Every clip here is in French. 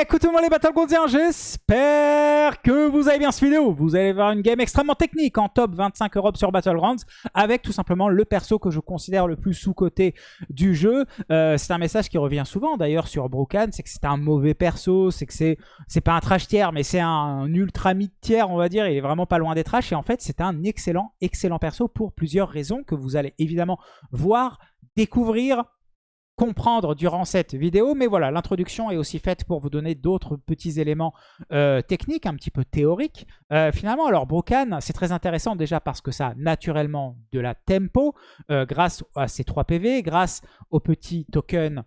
Écoutez-moi les Battlegroundiens, j'espère que vous avez bien cette vidéo. Vous allez voir une game extrêmement technique en top 25 Europe sur Battlegrounds avec tout simplement le perso que je considère le plus sous-côté du jeu. Euh, c'est un message qui revient souvent d'ailleurs sur Brokan, c'est que c'est un mauvais perso, c'est que c'est pas un trash tier mais c'est un, ultra mid tier on va dire, il est vraiment pas loin des trash et en fait c'est un excellent, excellent perso pour plusieurs raisons que vous allez évidemment voir, découvrir comprendre durant cette vidéo. Mais voilà, l'introduction est aussi faite pour vous donner d'autres petits éléments euh, techniques, un petit peu théoriques. Euh, finalement, alors Brocan, c'est très intéressant déjà parce que ça a naturellement de la tempo euh, grâce à ces 3 PV, grâce au petit token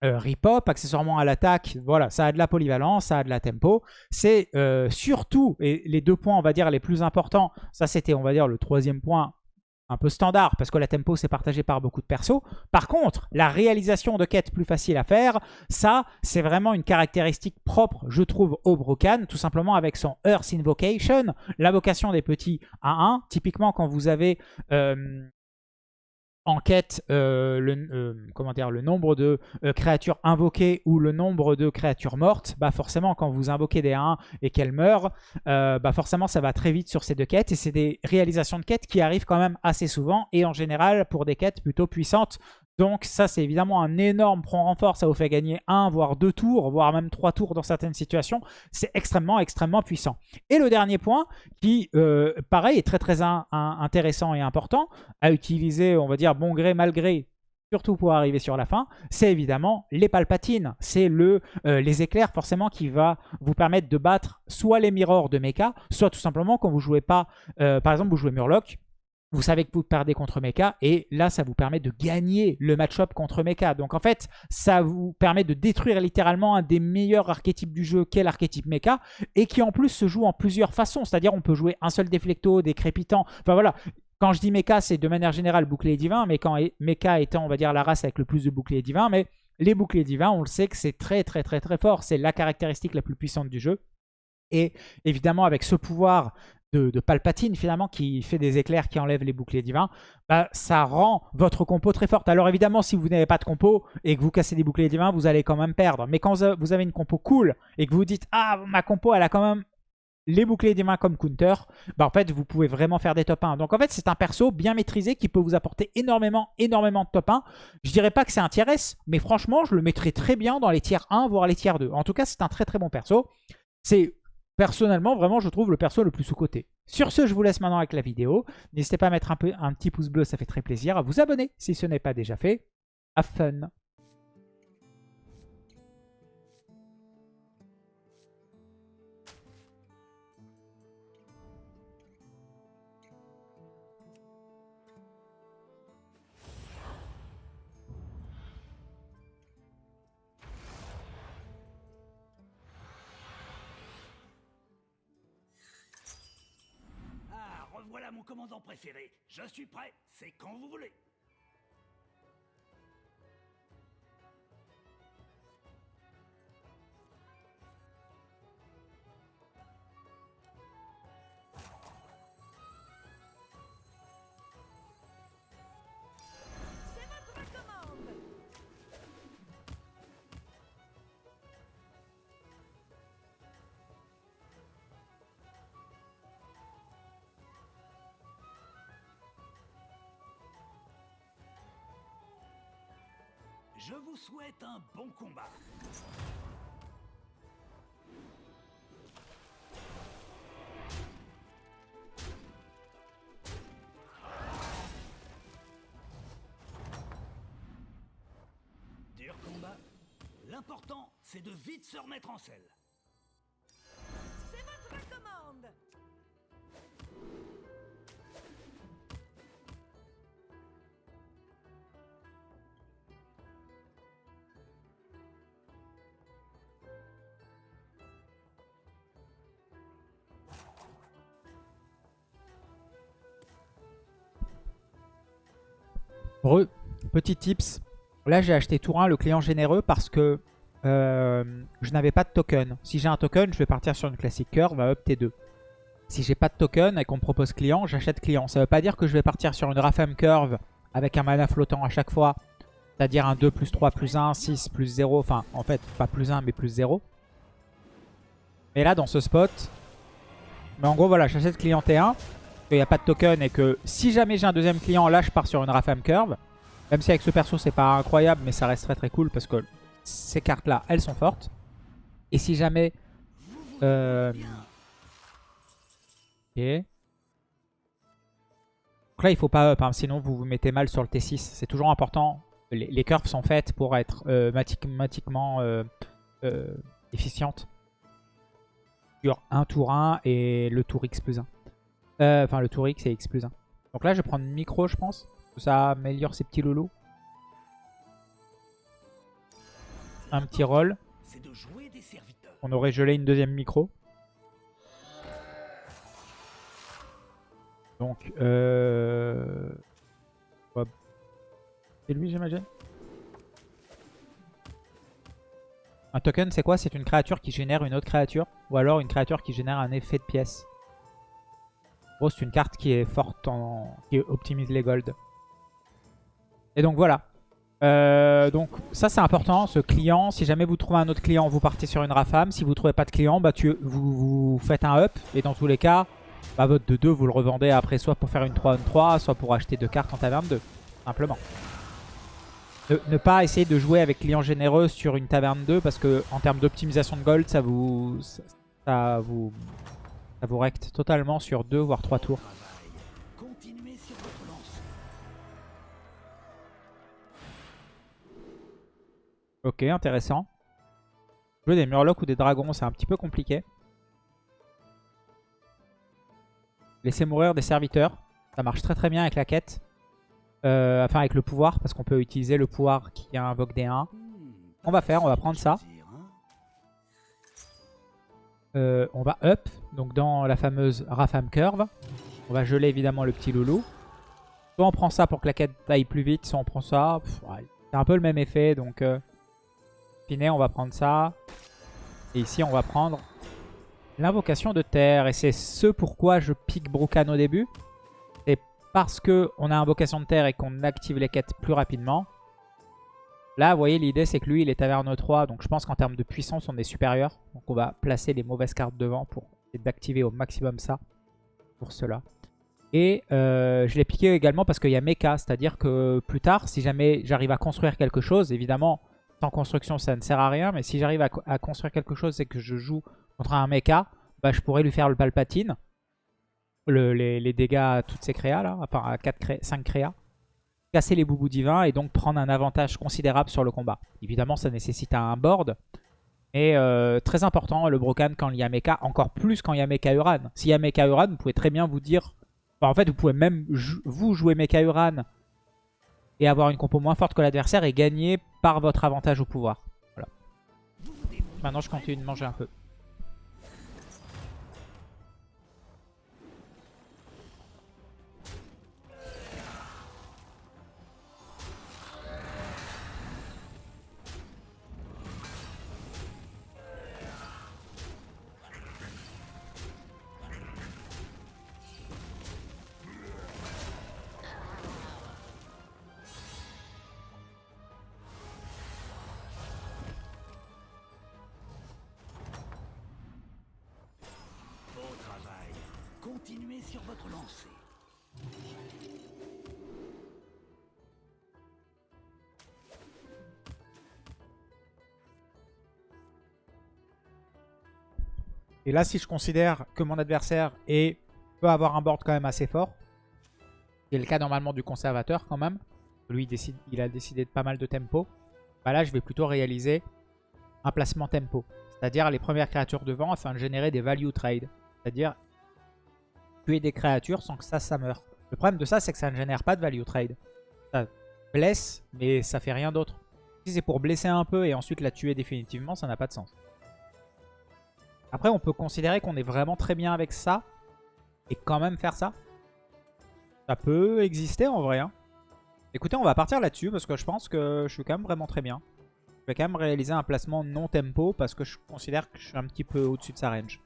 Ripop, accessoirement à l'attaque, voilà, ça a de la polyvalence, ça a de la tempo. C'est surtout, et les deux points, on va dire, les plus importants, ça c'était, on va dire, le troisième point un peu standard parce que la tempo c'est partagé par beaucoup de persos. Par contre, la réalisation de quêtes plus facile à faire, ça c'est vraiment une caractéristique propre je trouve au Brocan, tout simplement avec son Earth Invocation, l'invocation des petits 1-1. Typiquement quand vous avez euh, enquête euh, le, euh, comment dire, le nombre de euh, créatures invoquées ou le nombre de créatures mortes, bah forcément quand vous invoquez des 1 et qu'elles meurent, bah forcément ça va très vite sur ces deux quêtes. Et c'est des réalisations de quêtes qui arrivent quand même assez souvent et en général pour des quêtes plutôt puissantes donc ça, c'est évidemment un énorme prend renfort. Ça vous fait gagner un, voire deux tours, voire même trois tours dans certaines situations. C'est extrêmement, extrêmement puissant. Et le dernier point, qui, euh, pareil, est très, très intéressant et important à utiliser, on va dire, bon gré, mal gré, surtout pour arriver sur la fin, c'est évidemment les palpatines. C'est le euh, les éclairs forcément qui va vous permettre de battre soit les mirrors de mecha, soit tout simplement quand vous jouez pas, euh, par exemple vous jouez Murloc, vous savez que vous perdez contre Mecha et là ça vous permet de gagner le match-up contre Mecha. Donc en fait ça vous permet de détruire littéralement un des meilleurs archétypes du jeu qu'est l'archétype Mecha et qui en plus se joue en plusieurs façons. C'est-à-dire on peut jouer un seul déflecto, des crépitants, enfin voilà. Quand je dis Mecha c'est de manière générale bouclier divin mais quand Mecha étant on va dire la race avec le plus de boucliers divins mais les boucliers divins on le sait que c'est très très très très fort. C'est la caractéristique la plus puissante du jeu. Et évidemment, avec ce pouvoir de, Palpatine finalement qui fait des éclairs qui enlèvent les boucliers divins, bah, ça rend votre compo très forte. Alors évidemment si vous n'avez pas de compo et que vous cassez des boucliers divins, vous allez quand même perdre. Mais quand vous avez une compo cool et que vous dites « Ah, ma compo elle a quand même les boucliers divins comme counter, bah en fait vous pouvez vraiment faire des top 1. Donc en fait c'est un perso bien maîtrisé qui peut vous apporter énormément, énormément de top 1. Je dirais pas que c'est un tier S, mais franchement je le mettrais très bien dans les tiers 1, voire les tiers 2. En tout cas c'est un très très bon perso. C'est Personnellement, vraiment, je trouve le perso le plus sous-côté. Sur ce, je vous laisse maintenant avec la vidéo. N'hésitez pas à mettre un, petit pouce bleu, ça fait très plaisir. À vous abonner si ce n'est pas déjà fait. Have fun commandant préféré. Je suis prêt, c'est quand vous voulez. Je vous souhaite un bon combat. Dur combat. L'important, c'est de vite se remettre en selle. Petit tips. Là, j'ai acheté tour 1 le client généreux parce que euh, je n'avais pas de token. Si j'ai un token, je vais partir sur une classique curve à up T2. Si j'ai pas de token et qu'on me propose client, j'achète client. Ça veut pas dire que je vais partir sur une Rafem curve avec un mana flottant à chaque fois. C'est-à-dire un 2 plus 3 plus 1, 6 plus 0. Enfin, en fait, pas plus 1 mais plus 0. Et là, dans ce spot... Mais en gros, voilà, j'achète client T1. Qu'il n'y a pas de token et que si jamais j'ai un deuxième client, là, je pars sur une Rafam Curve. Même si avec ce perso, c'est pas incroyable, mais ça reste très très cool parce que ces cartes-là, elles sont fortes. Et si jamais... Euh... Ok. Donc là, il faut pas up, hein, sinon vous vous mettez mal sur le T6. C'est toujours important. Les, curves sont faites pour être euh, mathématiquement euh, efficientes. Sur un tour 1 et le tour X plus 1. Euh, enfin, le tour X et X plus 1. Donc là, je vais prendre micro, je pense. Ça améliore ces petits loulous. Un petit roll. On aurait gelé une deuxième micro. Donc, euh... C'est lui, j'imagine Un token, c'est quoi? C'est une créature qui génère une autre créature. Ou alors une créature qui génère un effet de pièce. Gros, c'est une carte qui est forte, en... qui optimise les golds. Et donc, voilà. Euh, donc, ça, c'est important. Ce client, si jamais vous trouvez un autre client, vous partez sur une Rafam. Si vous trouvez pas de client, bah, tu... vous, faites un up. Et dans tous les cas, bah, votre de 2, vous le revendez après soit pour faire une 3-1-3, soit pour acheter deux cartes en taverne 2. Simplement. Ne, pas essayer de jouer avec client généreux sur une taverne 2 parce que en termes d'optimisation de gold, ça vous, ça, vous ça vous recte totalement sur 2 voire 3 tours. Ok, intéressant. Jouer des murlocs ou des dragons, c'est un petit peu compliqué. Laisser mourir des serviteurs. Ça marche très très bien avec la quête. Euh, enfin avec le pouvoir, parce qu'on peut utiliser le pouvoir qui invoque des 1. On va faire, on va prendre ça. Euh, on va up, donc dans la fameuse Rafam Curve. On va geler évidemment le petit loulou. Soit on prend ça pour que la quête aille plus vite, soit on prend ça. C'est un peu le même effet, donc... Euh, on va prendre ça. Et ici, on va prendre l'invocation de terre. Et c'est ce pourquoi je pique Brukan au début parce qu'on a invocation de terre et qu'on active les quêtes plus rapidement. Là, vous voyez, l'idée, c'est que lui, il est taverne 3. Donc, je pense qu'en termes de puissance, on est supérieur. Donc, on va placer les mauvaises cartes devant pour d'activer au maximum ça. Pour cela. Et euh, je l'ai piqué également parce qu'il y a mecha. C'est-à-dire que plus tard, si jamais j'arrive à construire quelque chose, évidemment, sans construction, ça ne sert à rien. Mais si j'arrive à, construire quelque chose et que je joue contre un mecha, bah, je pourrais lui faire le palpatine les, dégâts à toutes ces créas là, enfin à 4 5 créas, casser les boubous divins et donc prendre un avantage considérable sur le combat. Évidemment ça nécessite un board, mais euh, très important le Brocan quand il y a mecha, encore plus quand il y a mecha Uran. S'il y a mecha Uran, vous pouvez très bien vous dire, en fait vous pouvez même vous jouer mecha Uran et avoir une compo moins forte que l'adversaire et gagner par votre avantage au pouvoir. Voilà. Maintenant je continue de manger un peu. Et là, si je considère que mon adversaire peut avoir un board quand même assez fort, c'est le cas normalement du conservateur quand même, lui il, décide, il a décidé de pas mal de tempo, bah là je vais plutôt réaliser un placement tempo. C'est-à-dire les premières créatures devant afin de générer des value trade. C'est-à-dire tuer des créatures sans que ça, ça meure. Le problème de ça, c'est que ça ne génère pas de value trade. Ça blesse, mais ça fait rien d'autre. Si c'est pour blesser un peu et ensuite la tuer définitivement, ça n'a pas de sens. Après, on peut considérer qu'on est vraiment très bien avec ça et quand même faire ça. Ça peut exister en vrai. Hein. Écoutez, on va partir là-dessus parce que je pense que je suis quand même vraiment très bien. Je vais quand même réaliser un placement non tempo parce que je considère que je suis un petit peu au-dessus de sa range.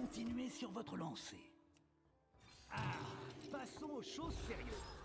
Continuez sur votre lancée. Ah, passons aux choses sérieuses.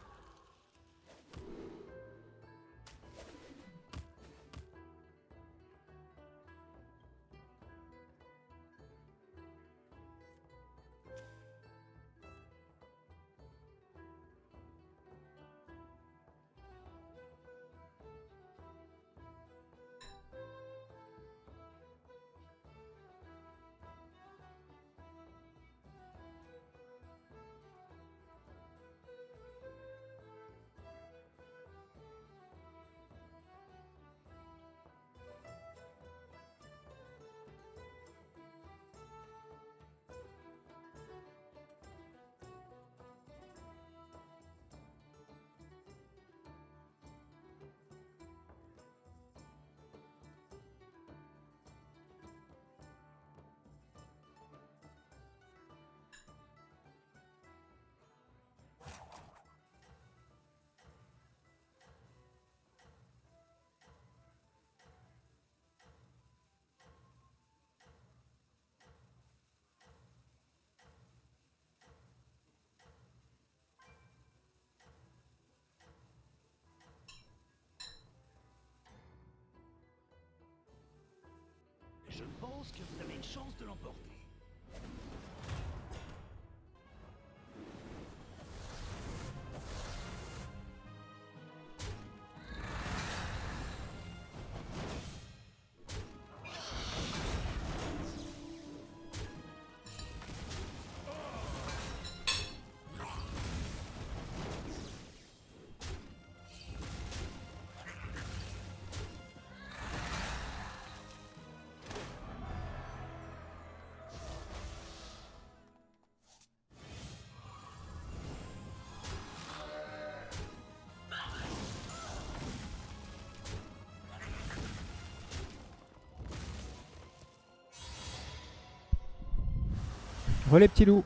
Je pense que vous avez une chance de l'emporter. Les petits loups.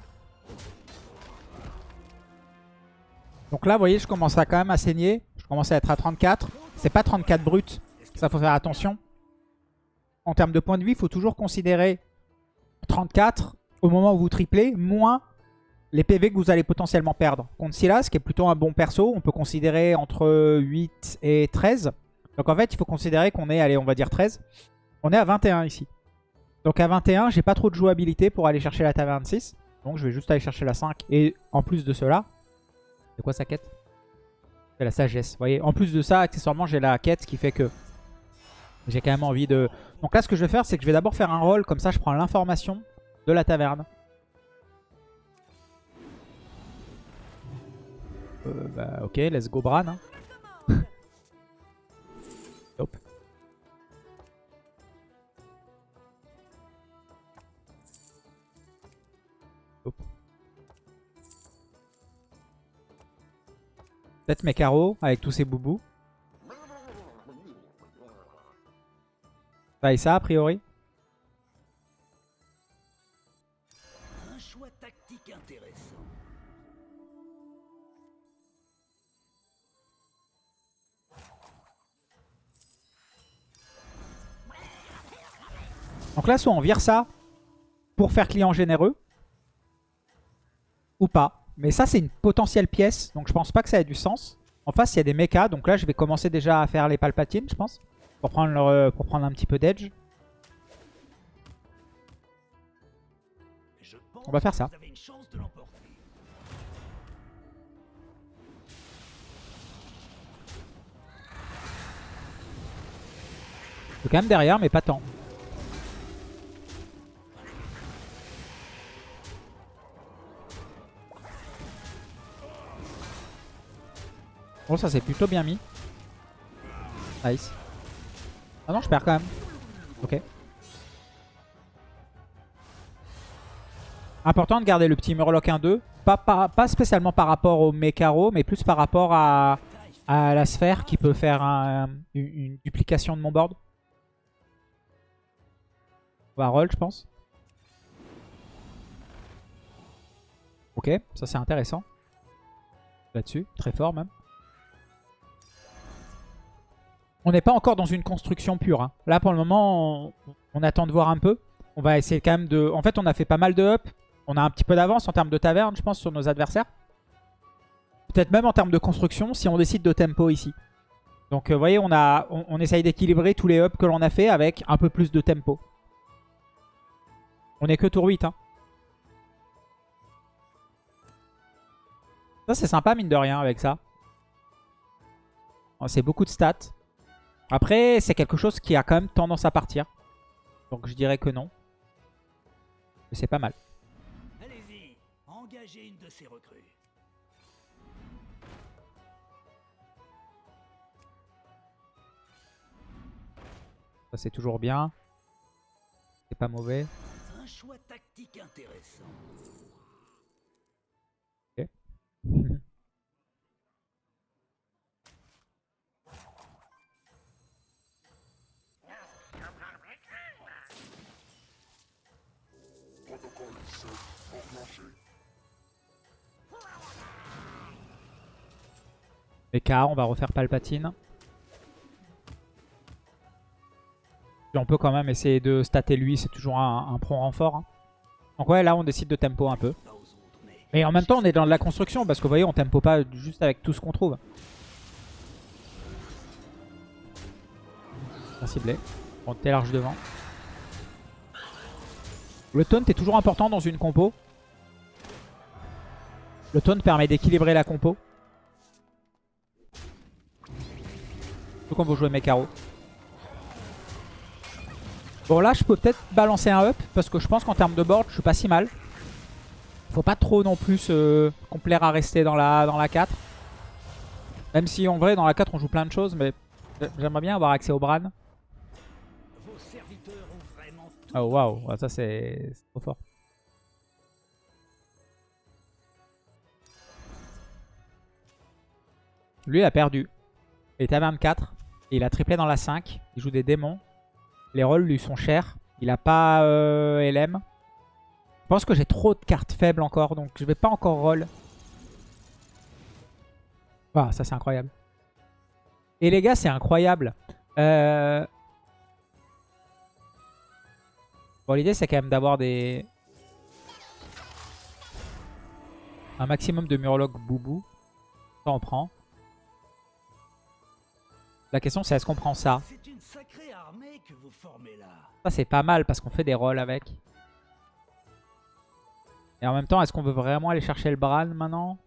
Donc là, vous voyez, je commence à quand même à saigner. Je commence à être à 34. C'est pas 34 brut. Ça, faut faire attention. En termes de points de vie, il faut toujours considérer 34 au moment où vous triplez, moins les PV que vous allez potentiellement perdre. Contre Silas, qui est plutôt un bon perso, on peut considérer entre 8 et 13. Donc en fait, il faut considérer qu'on est, allez, on va dire 13. On est à 21 ici. Donc à 21, j'ai pas trop de jouabilité pour aller chercher la taverne 6. Donc je vais juste aller chercher la 5. Et en plus de cela, c'est quoi sa quête? C'est la sagesse. Vous voyez, en plus de ça, accessoirement, j'ai la quête qui fait que j'ai quand même envie de... Donc là, ce que je vais faire, c'est que je vais d'abord faire un roll. Comme ça, je prends l'information de la taverne. Euh, bah ok, let's go Bran. hein. Peut-être mes carreaux avec tous ces boubous. Ça et ça a priori. Un choix tactique intéressant. Donc là, soit on vire ça pour faire client généreux. Ou pas. Mais ça, c'est une potentielle pièce. Donc je pense pas que ça ait du sens. En face, il y a des mechas. Donc là, je vais commencer déjà à faire les palpatines, je pense. Pour prendre, leur- euh, pour prendre un petit peu d'edge. On va faire ça. Je suis quand même derrière, mais pas tant. Bon, ça c'est plutôt bien mis. Nice. Ah non, je perds quand même. Ok. Important de garder le petit Murloc 1-2. Pas, pas, pas spécialement par rapport au Mekaro, mais plus par rapport à, la sphère qui peut faire un- une, une duplication de mon board. On va roll, je pense. Ok, ça c'est intéressant. Là-dessus, très fort même. On n'est pas encore dans une construction pure. hein. Là pour le moment, on, attend de voir un peu. On va essayer quand même de... En fait, on a fait pas mal de up. On a un petit peu d'avance en termes de taverne, je pense, sur nos adversaires. Peut-être même en termes de construction, si on décide de tempo ici. Donc, euh, vous voyez, on, a, essaye d'équilibrer tous les ups que l'on a fait avec un peu plus de tempo. On est que tour 8, hein. Ça, c'est sympa, mine de rien, avec ça. Oh, C'est beaucoup de stats. Après, c'est quelque chose qui a quand même tendance à partir. Donc, je dirais que non. Mais c'est pas mal. Allez-y, engagez une de ces recrues. Ça, c'est toujours bien. C'est pas mauvais. Un choix tactique intéressant. Mecha, on va refaire Palpatine. On peut quand même essayer de stater lui, c'est toujours un, un prompt renfort. hein. Donc ouais, là on décide de tempo un peu. Mais... En même temps, on est dans de la construction parce que vous voyez, on tempo pas juste avec tout ce qu'on trouve. Bien ciblé. T'es large devant. Le taunt est toujours important dans une compo. Le taunt permet d'équilibrer la compo. Surtout quand vous jouez Mekaro. Bon là, je peux peut-être balancer un up parce que je pense qu'en termes de board, je suis pas si mal. Faut pas trop non plus se complaire à rester dans la, dans la 4. Même si en vrai, dans la 4, on joue plein de choses, mais j'aimerais bien avoir accès au Bran. Oh waouh, ça c'est trop fort. Lui, il a perdu. Il est à 24. Et il a triplé dans la 5. Il joue des démons. Les rolls lui sont chers. Il a pas euh, LM. Je pense que j'ai trop de cartes faibles encore. Donc je vais pas encore roll. Ah, ça c'est incroyable. Et les gars, c'est incroyable. Euh... Bon, l'idée, c'est quand même d'avoir des... Un maximum de Murloc Boubou. Ça, on prend. La question, c'est est-ce qu'on prend ça? C'est une sacrée armée que vous formez là. Ça, c'est pas mal parce qu'on fait des rolls avec. Et en même temps, est-ce qu'on veut vraiment aller chercher le Bran maintenant?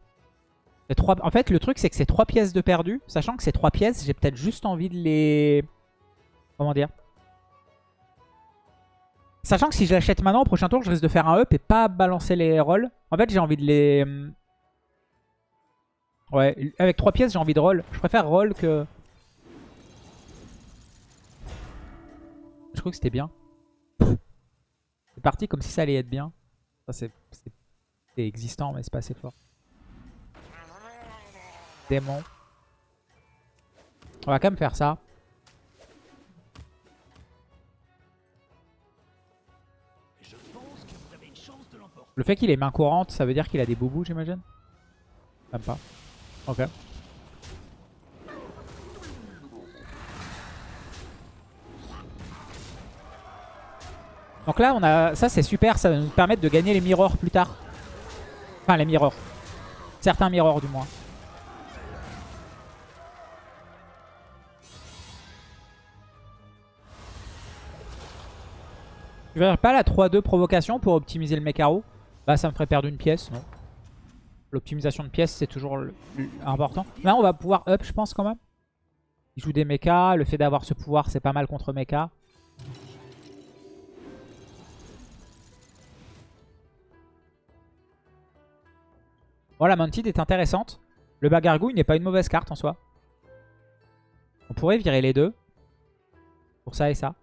Trois... En fait, le truc, c'est que c'est trois pièces de perdu. Sachant que c'est trois pièces, j'ai peut-être juste envie de les... Comment dire? Sachant que si je l'achète maintenant, au prochain tour, je risque de faire un up et pas balancer les rolls. En fait, j'ai envie de les... hum, Ouais, avec trois pièces, j'ai envie de roll. Je préfère roll que... Je crois que c'était bien. C'est parti comme si ça allait être bien. C'est existant, mais c'est pas assez fort. Démon. On va quand même faire ça. Le fait qu'il ait main courante, ça veut dire qu'il a des boubous, j'imagine? Même pas. Ok. Donc là, on a ça c'est super, ça va nous permettre de gagner les mirrors plus tard. Enfin, les mirrors. Certains mirrors, du moins. Tu verrais pas la 3-2 provocation pour optimiser le Mekaro Bah ça me ferait perdre une pièce, non. L'optimisation de pièces c'est toujours important. Là on va pouvoir up je pense quand même. Il joue des mechas, le fait d'avoir ce pouvoir c'est pas mal contre mecha. Bon la Mounted est intéressante. Le Bagargouille n'est pas une mauvaise carte en soi. On pourrait virer les deux. Pour ça et ça.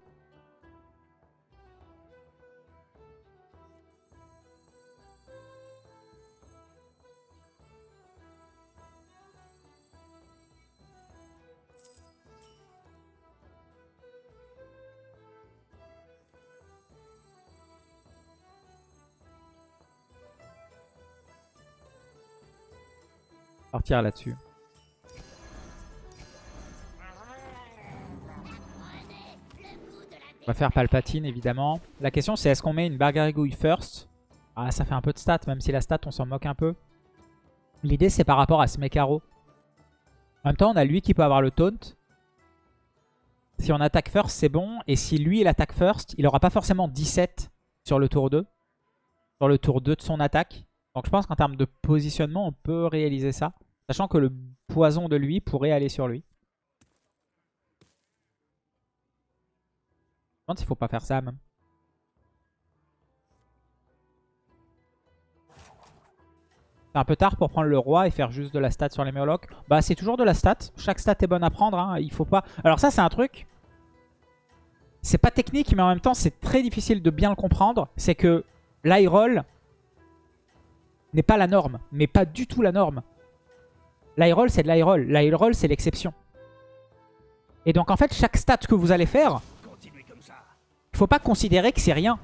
Partir là-dessus. On va faire Palpatine, évidemment. La question, c'est est-ce qu'on met une Bargarigouille first? Ah, ça fait un peu de stats, même si la stat, on s'en moque un peu. L'idée, c'est par rapport à ce Mekaro. En même temps, on a lui qui peut avoir le taunt. Si on attaque first, c'est bon. Et si lui, il attaque first, il aura pas forcément 17 sur le tour 2. Sur le tour 2 de son attaque. Donc je pense qu'en termes de positionnement, on peut réaliser ça. Sachant que le poison de lui pourrait aller sur lui. Je me demande s'il faut pas faire ça même. C'est un peu tard pour prendre le roi et faire juste de la stat sur les Murlocs. Bah c'est toujours de la stat. Chaque stat est bonne à prendre. Hein. Il faut pas... Alors ça c'est un truc. C'est pas technique mais en même temps c'est très difficile de bien le comprendre. C'est que l'high roll n'est pas la norme. Mais pas du tout la norme. L'high roll c'est de l'high roll. L'high roll c'est l'exception. Et donc en fait chaque stat que vous allez faire, il faut pas considérer que c'est rien.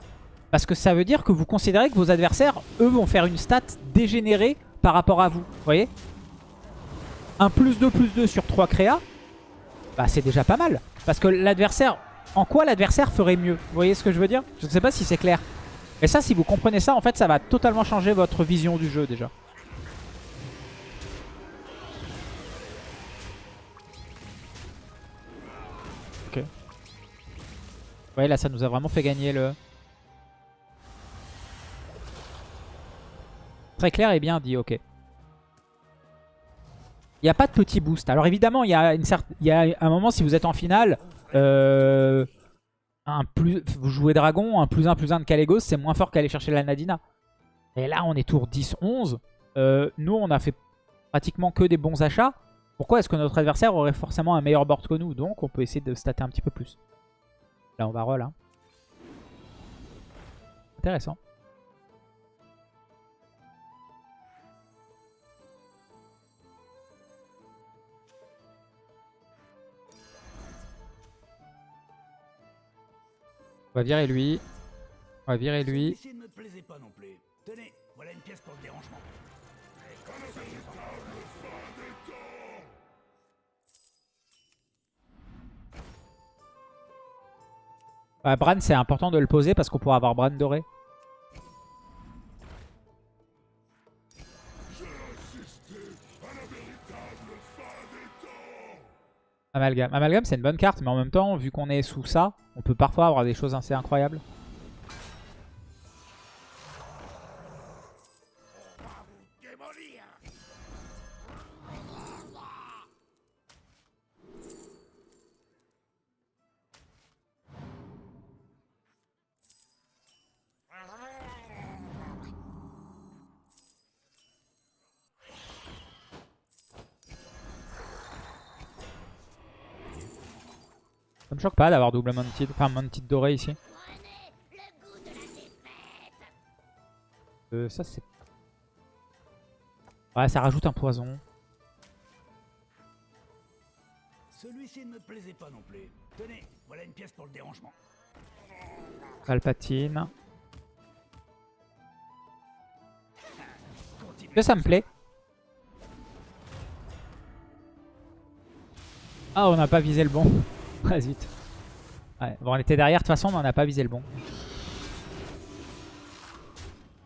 Parce que ça veut dire que vous considérez que vos adversaires, eux, vont faire une stat dégénérée par rapport à vous. Vous voyez? Un plus 2 plus 2 sur 3 créa, bah c'est déjà pas mal. Parce que l'adversaire... En quoi l'adversaire ferait mieux? Vous voyez ce que je veux dire? Je ne sais pas si c'est clair. Et ça, si vous comprenez ça, en fait, ça va totalement changer votre vision du jeu déjà. Ok. Voyez, là, ça nous a vraiment fait gagner le... Très clair et bien dit, ok. Il n'y a pas de petit boost. Alors évidemment, il y, a une y a un moment, si vous êtes en finale, euh, un plus, vous jouez Dragon, un plus 1 plus 1 de Kalégos, c'est moins fort qu'aller chercher la Nadina. Et là, on est tour 10-11. Euh, nous, on a fait pratiquement que des bons achats. Pourquoi est-ce que notre adversaire aurait forcément un meilleur board que nous? Donc, on peut essayer de stater un petit peu plus. Là, on va roll. hein. Intéressant. On va virer lui. On va virer lui. Ouais, Bran, c'est important de le poser parce qu'on pourra avoir Bran doré. Amalgame. Amalgame, c'est une bonne carte, mais en même temps, vu qu'on est sous ça, on peut parfois avoir des choses assez incroyables. Choque pas d'avoir double Mounted, enfin Mounted doré ici. Euh, ça c'est... Ouais, ça rajoute un poison. Celui-ci ne me plaisait pas non plus. Tenez, voilà une pièce pour le dérangement. Palpatine. Que ça me plaît. Ah, on n'a pas visé le bon. Bon, on était derrière, de toute façon, mais on n'a pas visé le bon.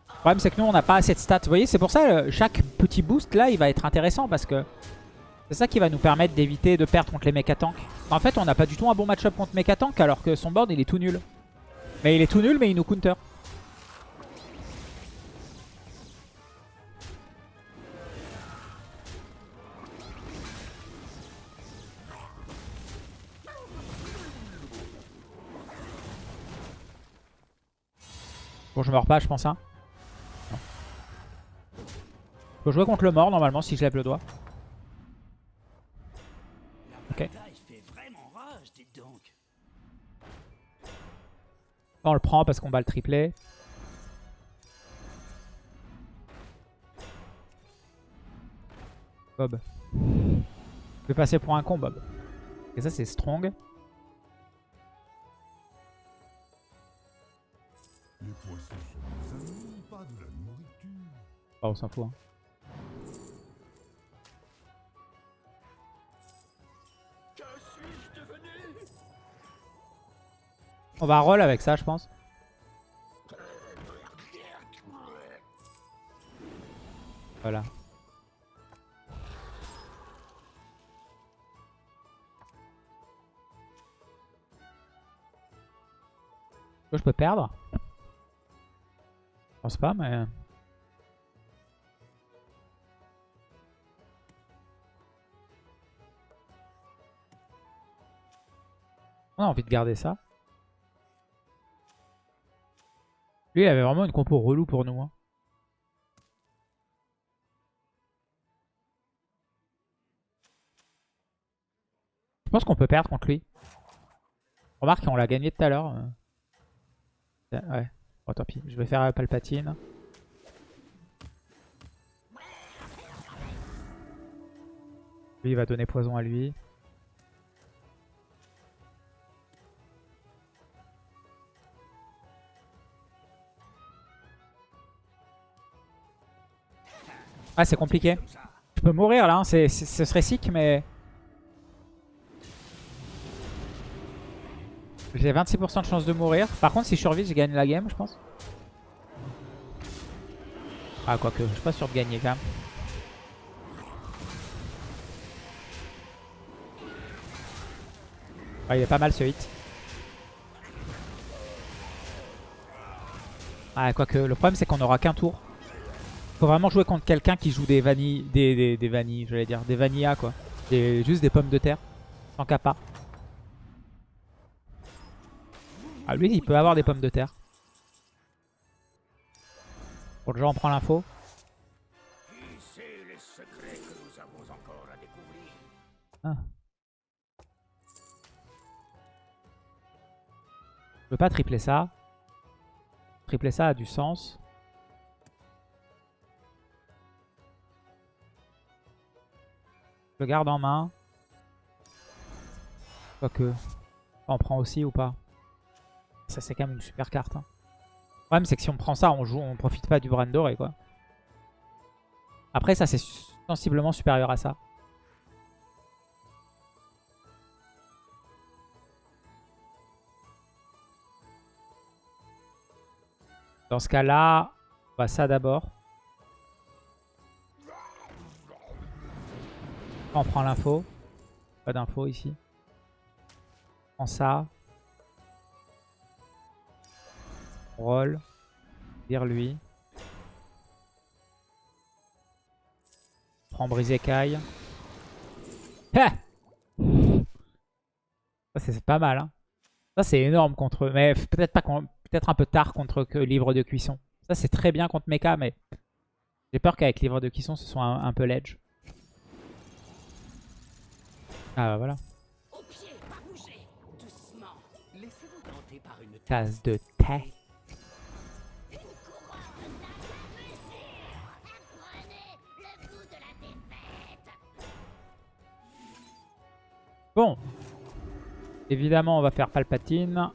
Le problème, c'est que nous, on n'a pas assez de stats. Vous voyez, c'est pour ça, euh, chaque petit boost, là, il va être intéressant, parce que c'est ça qui va nous permettre d'éviter de perdre contre les mecha tanks. En fait, on n'a pas du tout un bon match-up contre mecha tank, alors que son board, il est tout nul. Mais il est tout nul, mais il nous counter. Bon, je meurs pas, je pense. Hein. Non. Faut jouer contre le mort, normalement, si je lève le doigt. Ok. On le prend parce qu'on bat le triplé. Bob. Je vais passer pour un con, Bob. Et ça, c'est strong. Les poissons sont des amis, pas de la nourriture. Oh, on s'en fout. Hein. Que suis-je devenu? On va roll avec ça, je pense. Voilà. Je peux perdre? Je pense pas, mais... On a envie de garder ça. Lui, il avait vraiment une compo relou pour nous. hein. Je pense qu'on peut perdre contre lui. Remarque, on l'a gagné tout à l'heure. euh. Ouais. Bon, tant pis. Je vais faire Palpatine. Lui, il va donner poison à lui. Ah, c'est compliqué. Je peux mourir là, hein. ce serait sick, mais... J'ai 26% de chance de mourir. Par contre, si je survis, je gagne la game, je pense. Ah, quoique, je suis pas sûr de gagner quand même. Il est pas mal ce hit. Ah, quoique, le problème c'est qu'on aura qu'un tour. Faut vraiment jouer contre quelqu'un qui joue des vanilles, des, des, des vanilles, j'allais dire, des vanillas quoi. Des, juste des pommes de terre, sans capa. Ah lui il peut avoir des pommes de terre. Bon déjà on prend l'info. Ah. Je peux pas tripler ça. Tripler ça a du sens. Je le garde en main. Quoique. On prend aussi ou pas Ça c'est quand même une super carte. hein. Le problème c'est que si on prend ça, on joue, on profite pas du bran doré quoi. Après ça c'est sensiblement supérieur à ça. Dans ce cas-là, on va ça d'abord. On prend l'info. Pas d'info ici. On prend ça. Roll. Vire lui. On prend brise écaille. Ah Ça c'est pas mal. Hein. Ça c'est énorme contre eux. Mais peut-être pas peut-être un peu tard contre que livre de cuisson. Ça c'est très bien contre Mecha mais j'ai peur qu'avec livre de cuisson ce soit un, un peu ledge. Ah bah voilà. Au pied, pas bouger. Doucement. Laissez-vous tenter par une Tasse de thé. Bon. Évidemment on va faire Palpatine.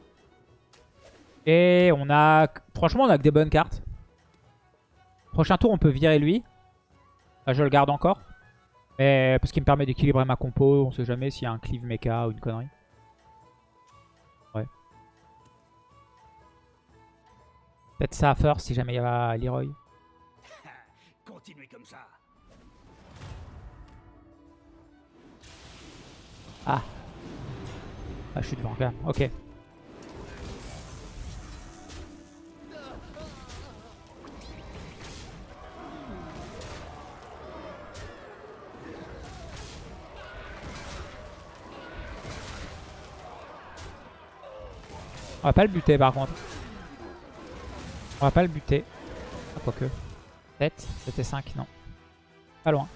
Et on a... Franchement on a que des bonnes cartes. Prochain tour on peut virer lui. Je le garde encore. Mais parce qu'il me permet d'équilibrer ma compo. On sait jamais s'il y a un cleave mecha ou une connerie. Ouais. Peut-être ça first si jamais il y a Leroy. Ah. Ah, je suis devant quand. Ok. On va pas le buter par contre. On va pas le buter. Ah, quoique. 7, c'était 5, non. Pas loin.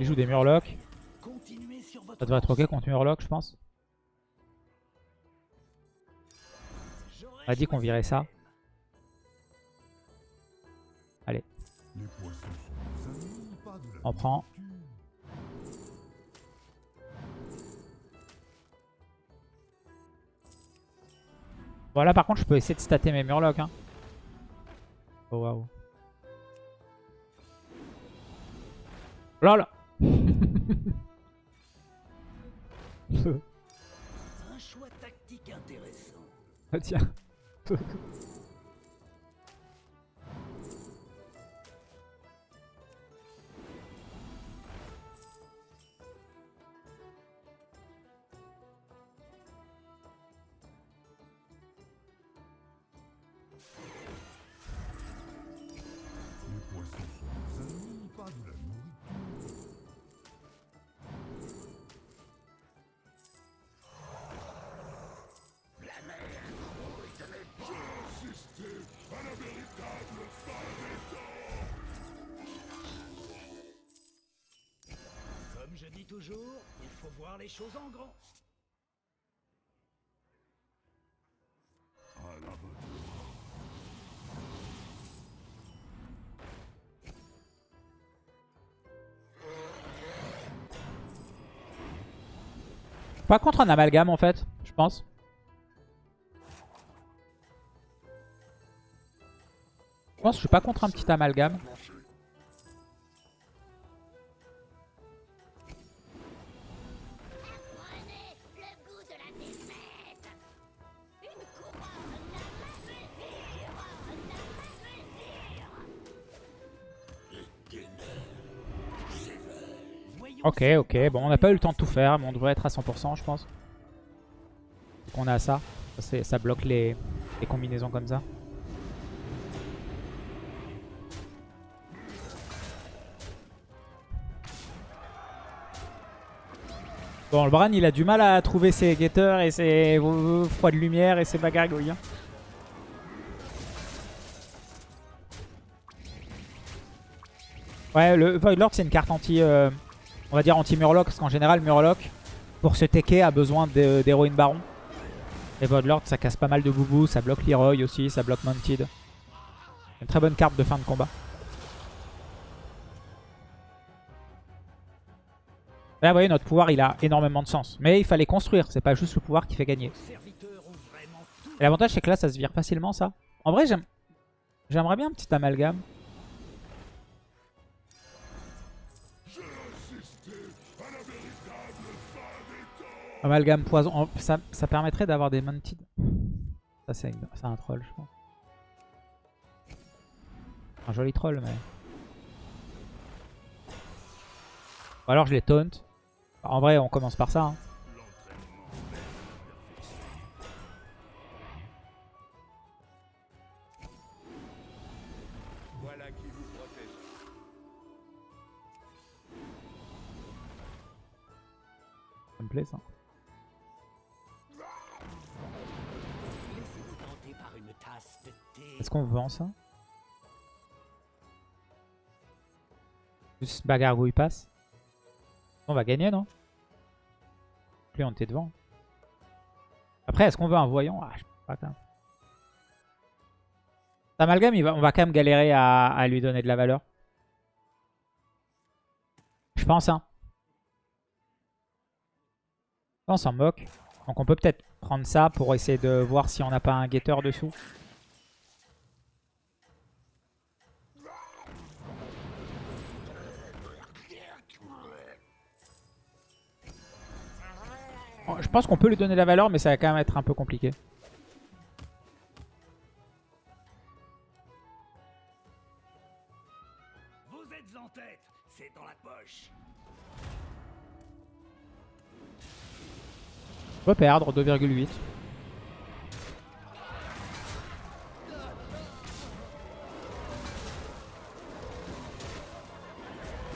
Il joue des Murlocs. Ça devrait être ok contre Murloc, je pense. On a dit qu'on virait ça. La On prend. Voilà, par contre, je peux essayer de stater mes Murlocs. Hein. Oh waouh. Lol Un choix tactique intéressant. Ah, tiens. voir les choses en grand. À la bonne Pas contre un amalgame en fait, je pense. Je pense que je suis pas contre un petit amalgame. Ok, ok. Bon, on n'a pas eu le temps de tout faire, mais on devrait être à 100% je pense. Donc on a ça. Ça, ça bloque les, combinaisons comme ça. Bon, le Bran, il a du mal à trouver ses guetteurs et ses froids de lumière et ses bagargouilles. hein. Ouais, le Voidlord, c'est une carte anti... euh, on va dire anti-Murloc, parce qu'en général, Murloc, pour se tecker, a besoin d'héroïne baron. Et Voidlord, ça casse pas mal de boubou, ça bloque Leroy aussi, ça bloque Mounted. Une très bonne carte de fin de combat. Là, vous voyez, notre pouvoir, il a énormément de sens. Mais il fallait construire, c'est pas juste le pouvoir qui fait gagner. L'avantage, c'est que là, ça se vire facilement, ça. En vrai, j'aime... J'aimerais bien un petit amalgame. Amalgame poison. Ça, ça permettrait d'avoir des mounted. Ça, c'est un troll, je pense. Un joli troll, mais... Ou alors je les taunt. En vrai, on commence par ça. hein. Ça me plaît, ça. Est-ce qu'on vend ça? Juste bagarre où il passe? On va gagner, non? Plus on était devant. Après, est-ce qu'on veut un voyant? Ah, je sais pas quand même. Amalgame, il va- on va quand même galérer à, à lui donner de la valeur. Je pense, hein. On s'en moque. Donc on peut peut-être prendre ça pour essayer de voir si on n'a pas un guetteur dessous. Je pense qu'on peut lui donner la valeur, mais ça va quand même être un peu compliqué. Vous êtes en tête, c'est dans la poche. On peut perdre 2,8.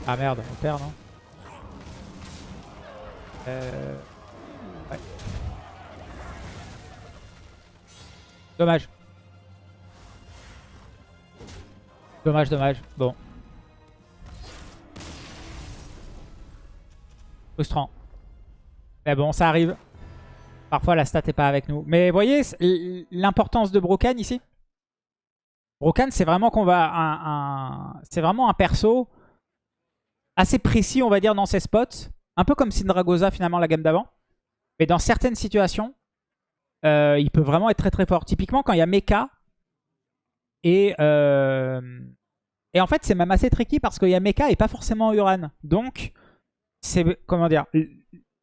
Ah merde, on perd non? Euh... Dommage. Dommage, dommage. Bon. Frustrant. Mais bon, ça arrive. Parfois, la stat est pas avec nous. Mais voyez l'importance de Brokan ici Brokan, c'est vraiment qu'on. Un, C'est vraiment un perso assez précis, on va dire, dans ses spots. Un peu comme Syndragosa, finalement, la gamme d'avant. Mais dans certaines situations, euh, il peut vraiment être très très fort. Typiquement, quand il y a Mecha et... euh, Et en fait, c'est même assez tricky parce qu'il y a Mecha et pas forcément Uran. Donc, c'est comment dire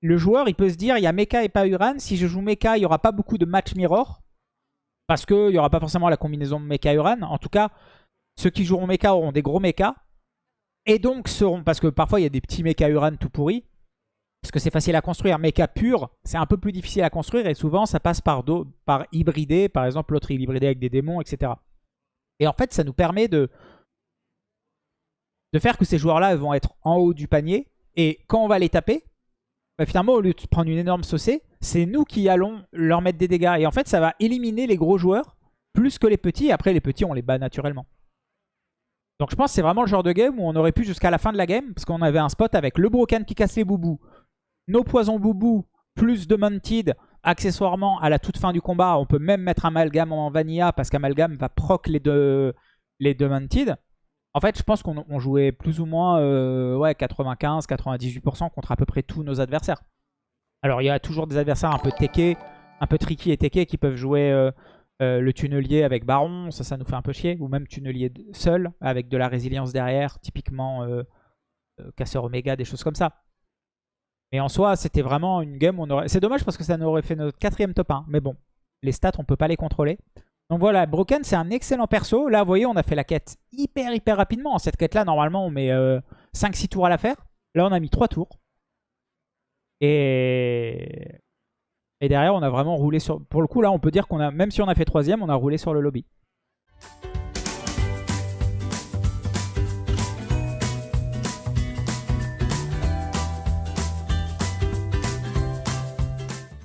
le- joueur il peut se dire il y a Mecha et pas Uran si je joue Mecha il y aura pas beaucoup de match mirror parce que il y aura pas forcément la combinaison Mecha Uran en tout cas ceux qui joueront Mecha auront des gros Mecha et donc seront parce que parfois il y a des petits Mecha Uran tout pourris parce que c'est facile à construire Mecha pur c'est un peu plus difficile à construire et souvent ça passe par do- par hybrider par exemple l'autre il hybridé avec des démons etc et en fait ça nous permet de de faire que ces joueurs-là vont être en haut du panier. Et quand on va les taper, bah, finalement, au lieu de prendre une énorme saucée, c'est nous qui allons leur mettre des dégâts. Et en fait, ça va éliminer les gros joueurs plus que les petits. Après, les petits, on les bat naturellement. Donc je pense que c'est vraiment le genre de game où on aurait pu jusqu'à la fin de la game, parce qu'on avait un spot avec le Broken qui casse les boubous, nos poisons boubous, plus de Mounted, accessoirement à la toute fin du combat. On peut même mettre Amalgam en Vanilla, parce qu'Amalgam va proc les deux, les deux Mounted. En fait, je pense qu'on on jouait plus ou moins euh, ouais, 95-98% contre à peu près tous nos adversaires. Alors, il y a toujours des adversaires un peu techés, un peu tricky et techés qui peuvent jouer euh, euh, le tunnelier avec Baron. Ça, ça nous fait un peu chier. Ou même tunnelier seul, avec de la résilience derrière. Typiquement, casseur Oméga, des choses comme ça. Mais en soi, c'était vraiment une game on aurait... C'est dommage parce que ça nous aurait fait notre quatrième top 1. Mais bon, les stats, on peut pas les contrôler. Donc voilà, Broken, c'est un excellent perso. Là, vous voyez, on a fait la quête hyper, hyper rapidement. Cette quête-là, normalement, on met 5-6 tours à la faire. Là, on a mis 3 tours. Et... Et derrière, on a vraiment roulé sur... Pour le coup, là, on peut dire qu'on a... Même si on a fait troisième, on a roulé sur le lobby.